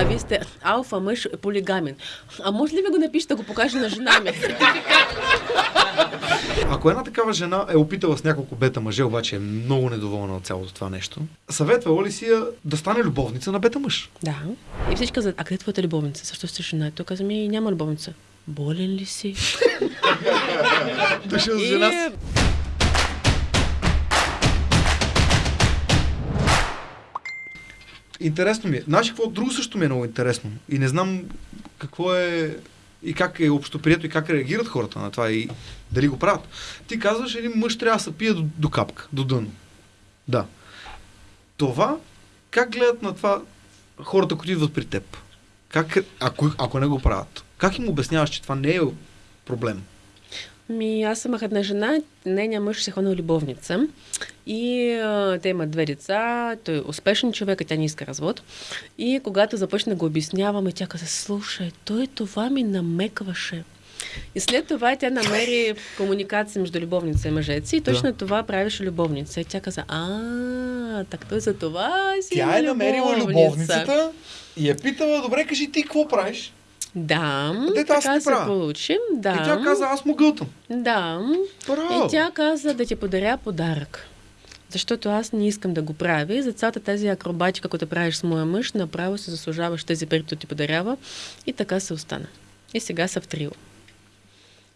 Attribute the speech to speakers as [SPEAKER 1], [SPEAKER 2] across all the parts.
[SPEAKER 1] а, вие сте алфа мъж полигамен. А може ли ви го напишете, да го покажа на жена ми?
[SPEAKER 2] Ако една такава жена е опитала с няколко бета мъже, обаче е много недоволна от цялото това нещо, съветвала ли си я да стане любовница на бета мъж?
[SPEAKER 1] Да. И всички казват, а къде е твоята любовница? Защо сте жена? Той каза ми, няма любовница. Болен ли си?
[SPEAKER 2] Дошъл с жена си. Интересно ми е. Знаеш какво друго също ми е много интересно. И не знам какво е и как е общоприето и как реагират хората на това и дали го правят. Ти казваш, един мъж трябва да се пие до, до капка, до дъно. Да. Това, как гледат на това хората, които идват при теб? Как, ако, ако не го правят? Как им обясняваш, че това не е проблем?
[SPEAKER 1] Ми, аз имах една жена, нейният мъж се ходил любовница и а, те имат две деца, той е успешен човек, а тя не иска развод. И когато започна го обясняваме, тя каза, слушай, той това ми намекваше. И след това тя намери комуникация между любовница и мъжец и точно да. това правеше любовница. И тя каза, а, так той за това си
[SPEAKER 2] Тя е намерила любовницата и е питала, добре, кажи ти какво правиш?
[SPEAKER 1] Да,
[SPEAKER 2] Дете,
[SPEAKER 1] така
[SPEAKER 2] се
[SPEAKER 1] получи. Да.
[SPEAKER 2] И тя каза, аз му гълтам.
[SPEAKER 1] Да.
[SPEAKER 2] Браво.
[SPEAKER 1] И тя каза да ти подаря подарък. Защото аз не искам да го правя. И за цялата тази акробатика, която правиш с моя мъж, направо се заслужаваш тези пари, които ти подарява. И така се остана. И сега са в трио.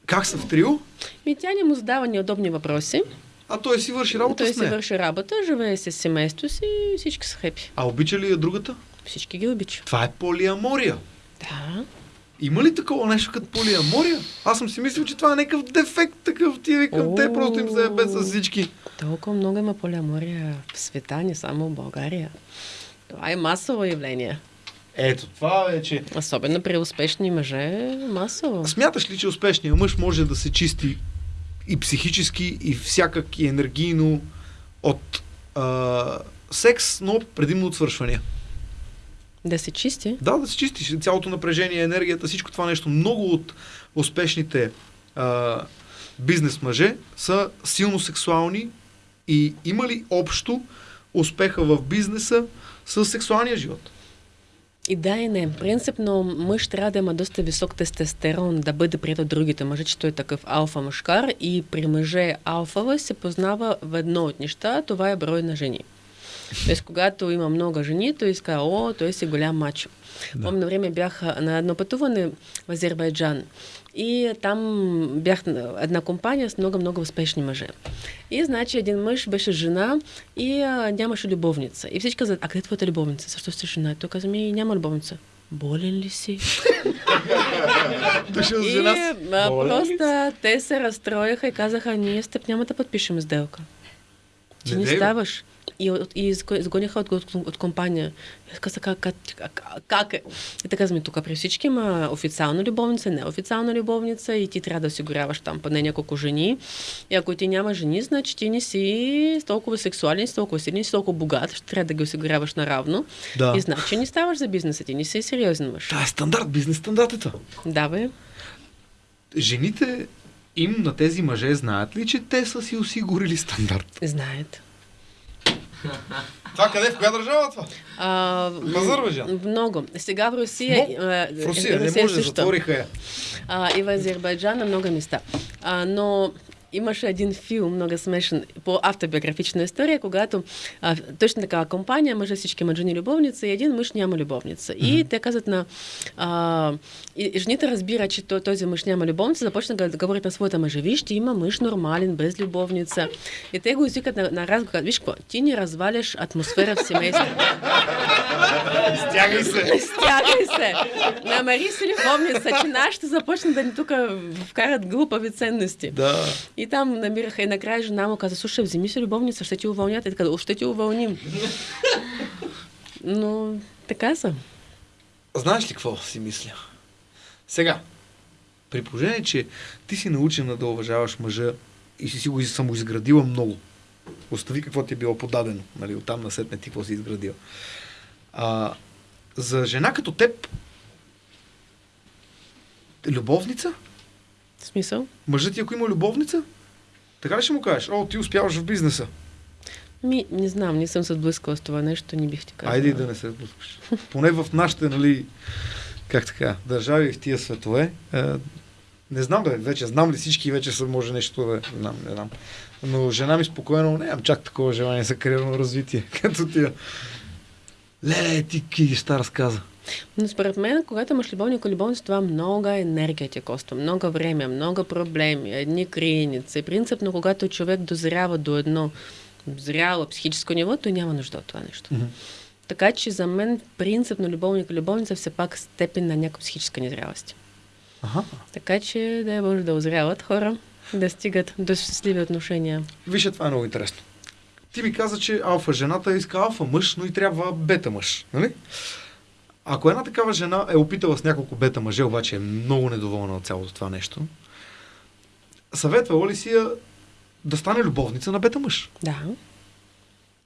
[SPEAKER 2] Как са в трио?
[SPEAKER 1] Ми тя не му задава неудобни въпроси.
[SPEAKER 2] А той си върши работа
[SPEAKER 1] той
[SPEAKER 2] с нея.
[SPEAKER 1] си върши работа, живее с семейство си и всички са хепи.
[SPEAKER 2] А обича ли я другата?
[SPEAKER 1] Всички ги обича.
[SPEAKER 2] Това е полиамория.
[SPEAKER 1] Да.
[SPEAKER 2] Има ли такова нещо като полиамория? Аз съм си мислил, че това е някакъв дефект такъв. Ти викам, те просто им се без с всички.
[SPEAKER 1] Толкова много има полиамория в света, не само в България. Това е масово явление.
[SPEAKER 2] Ето, това вече.
[SPEAKER 1] Особено при успешни мъже, масово.
[SPEAKER 2] Смяташ ли, че успешният мъж може да се чисти и психически, и всякак, и енергийно от а, секс, но предимно от свършвания?
[SPEAKER 1] Да се чисти?
[SPEAKER 2] Да, да се чисти. Цялото напрежение, енергията, всичко това нещо. Много от успешните а, бизнес мъже са силно сексуални и има ли общо успеха в бизнеса с сексуалния живот?
[SPEAKER 1] И да и не. Принципно мъж трябва да има доста висок тестостерон, да бъде прият от другите мъже, че той е такъв алфа мъжкар и при мъже алфава се познава в едно от неща, това е брой на жени. Тоест, когато има много жени, той иска, о, той си голям мачо. Да. Помня време бях на едно пътуване в Азербайджан. И там бях на една компания с много-много успешни мъже. И значи един мъж беше жена и а, нямаше любовница. И всички казват, а къде е твоята любовница? Защо сте жена? И той каза ми, няма любовница. Болен ли си. И а, просто те се разстроиха и казаха, ние с теб няма да подпишем сделка. Ти не, не ставаш и, и изгониха от, от, от компания. И каза, как, как, как е? И така ми, тук при всички има официална любовница, неофициална любовница и ти трябва да осигуряваш там поне няколко жени. И ако ти няма жени, значи ти не си толкова сексуален, си толкова силен, си толкова богат, ще трябва да ги осигуряваш наравно. Да. И значи не ставаш за бизнеса, ти не си сериозен мъж.
[SPEAKER 2] Това е стандарт, бизнес стандартата.
[SPEAKER 1] Да, бе.
[SPEAKER 2] Жените им на тези мъже знаят ли, че те са си осигурили стандарт?
[SPEAKER 1] Знаят.
[SPEAKER 2] Това къде? В коя държава това?
[SPEAKER 1] А,
[SPEAKER 2] в Азербайджан?
[SPEAKER 1] Много. Сега в Русия...
[SPEAKER 2] Но, в Русия, не може, също. затвориха я.
[SPEAKER 1] А, и в Азербайджан на много места. А, но имаше един филм, много смешен, по автобиографична история, когато а, точно такава компания, мъже всички мъжени любовница и един мъж няма любовница. Mm-hmm. И те казват на... А, и жените разбират, че този мъж няма любовница, започна да говорят на своята мъжа, виж, ти има мъж нормален, без любовница. И те го извикат на, на разговор, виж ти не разваляш атмосфера в семейството.
[SPEAKER 2] Стягай се!
[SPEAKER 1] Стягай се! Намери си любовница, че нашите започна да ни тук вкарат глупави ценности.
[SPEAKER 2] Да.
[SPEAKER 1] И там намираха и накрая жена му каза, слушай, вземи си любовница, ще ти уволнят. И така, ще ти уволним. Но така са.
[SPEAKER 2] Знаеш ли какво си мисля? Сега, при положение, че ти си научена да уважаваш мъжа и си си го самоизградила много, остави какво ти е било подадено, нали, оттам на сетне ти какво си изградила. А, за жена като теб, любовница?
[SPEAKER 1] В смисъл?
[SPEAKER 2] Мъжът ти, ако има любовница, така ли ще му кажеш? О, ти успяваш в бизнеса.
[SPEAKER 1] Ми, не знам, не съм се сблъскала с това нещо, не бих ти казала.
[SPEAKER 2] Айде и да не се сблъскаш. Поне в нашите, нали, как така, държави в тия светове, е, не знам бе, вече знам ли всички, вече са може нещо да знам, не знам. Но жена ми спокойно, нямам чак такова желание за кариерно развитие, като тия. Леле, ти ки ще разказа.
[SPEAKER 1] Но според мен, когато имаш любовник любовница, това много енергия ти коства, много време, много проблеми, едни криеници. Принципно, когато човек дозрява до едно зряло психическо ниво, той няма нужда от това нещо. Mm-hmm. Така че за мен принципно любовник и любовница все пак степен на някаква психическа незрялост. Ага. Така че да е може да озряват хора, да стигат до щастливи отношения.
[SPEAKER 2] Вижте, това е много интересно. Ти ми каза, че алфа жената иска алфа мъж, но и трябва бета мъж. Нали? Ако една такава жена е опитала с няколко бета мъже, обаче е много недоволна от цялото това нещо, съветвала ли си я да стане любовница на бета мъж?
[SPEAKER 1] Да.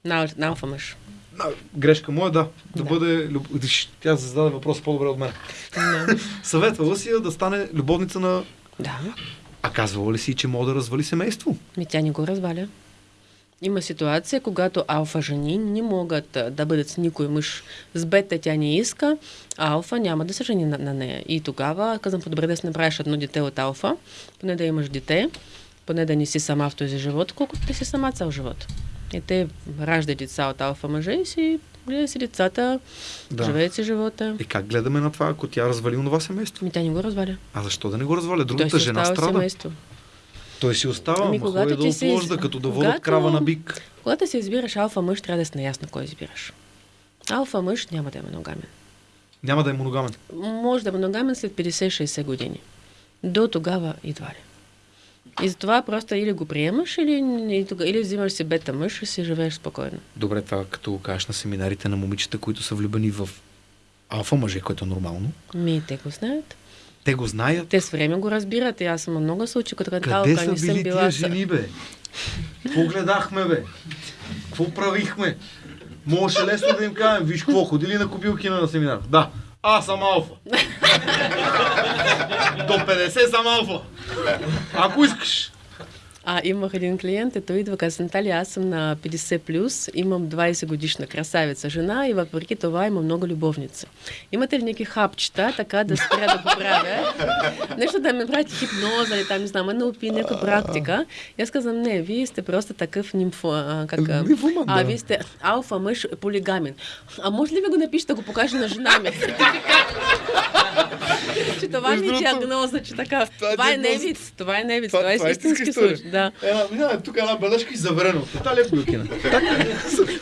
[SPEAKER 1] На, на алфа мъж.
[SPEAKER 2] На, грешка моя, да. Да, да. бъде... Тя зададе въпрос по-добре от мен. Да. Съветвала си я да стане любовница на...
[SPEAKER 1] Да.
[SPEAKER 2] А казвала ли си, че може да развали семейство?
[SPEAKER 1] Ми тя не го разваля. Има ситуация, когато алфа жени не могат да бъдат с никой мъж. С бета тя не иска, а алфа няма да се жени на, на нея. И тогава казвам, по-добре да си направиш едно дете от алфа, поне да имаш дете, поне да не си сама в този живот, колкото ти си сама цял живот. И те раждат деца от алфа мъже и си гледа си децата, да. живеят си живота.
[SPEAKER 2] И как гледаме на това, ако тя развали това семейство?
[SPEAKER 1] Ми тя не го разваля.
[SPEAKER 2] А защо да не го разваля? Другата жена страда. Семейство. Той си остава, ами, когато ти да отложда, из... като да водят когато... крава на бик.
[SPEAKER 1] Когато си избираш алфа мъж, трябва да си наясно кой избираш. Алфа мъж няма да е моногамен.
[SPEAKER 2] Няма да е моногамен?
[SPEAKER 1] Може да е моногамен след 50-60 години. До тогава едва ли. И затова просто или го приемаш, или, или взимаш си бета мъж и си живееш спокойно.
[SPEAKER 2] Добре, това като го кажеш на семинарите на момичета, които са влюбени в алфа мъже, което е нормално.
[SPEAKER 1] Ми, те го знаят.
[SPEAKER 2] Те го знаят.
[SPEAKER 1] Те с време го разбират. И аз съм много случаи, като
[SPEAKER 2] Къде са били съм била... тия жени, бе? Какво гледахме, бе? Какво правихме? Може лесно да им кажем, виж какво, ходили на кобилки на семинар. Да, аз съм алфа. До 50 съм алфа. Ако искаш.
[SPEAKER 1] А имах един клиент, ето идва, каза, Наталия, аз съм на 50+, плюс, имам 20 годишна красавица жена и въпреки това има много любовница. Имате ли някакви хапчета, така да спря да поправя? Нещо да ме правите хипноза или там, не знам, опи, някаква практика. И аз казвам, не, вие сте просто такъв нимфо, а, как,
[SPEAKER 2] Нимфоман,
[SPEAKER 1] а, вие сте алфа мъж полигамен. А може ли ви го напишете, да го покажа на жена ми? че това ми е диагноза, че така. Това, е невиц, това е невиц, това, това е истински случай. Да.
[SPEAKER 2] Една, една, тук една бележка и заверено. Това е Бюкина.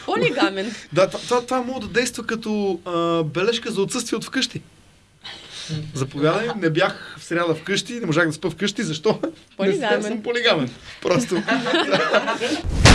[SPEAKER 1] Полигамен.
[SPEAKER 2] Да, това, това може да действа като а, бележка за отсъствие от вкъщи. Заповядай, не бях в сряда вкъщи, не можах да спа вкъщи, защо?
[SPEAKER 1] Полигамен.
[SPEAKER 2] Не съм полигамен. Просто.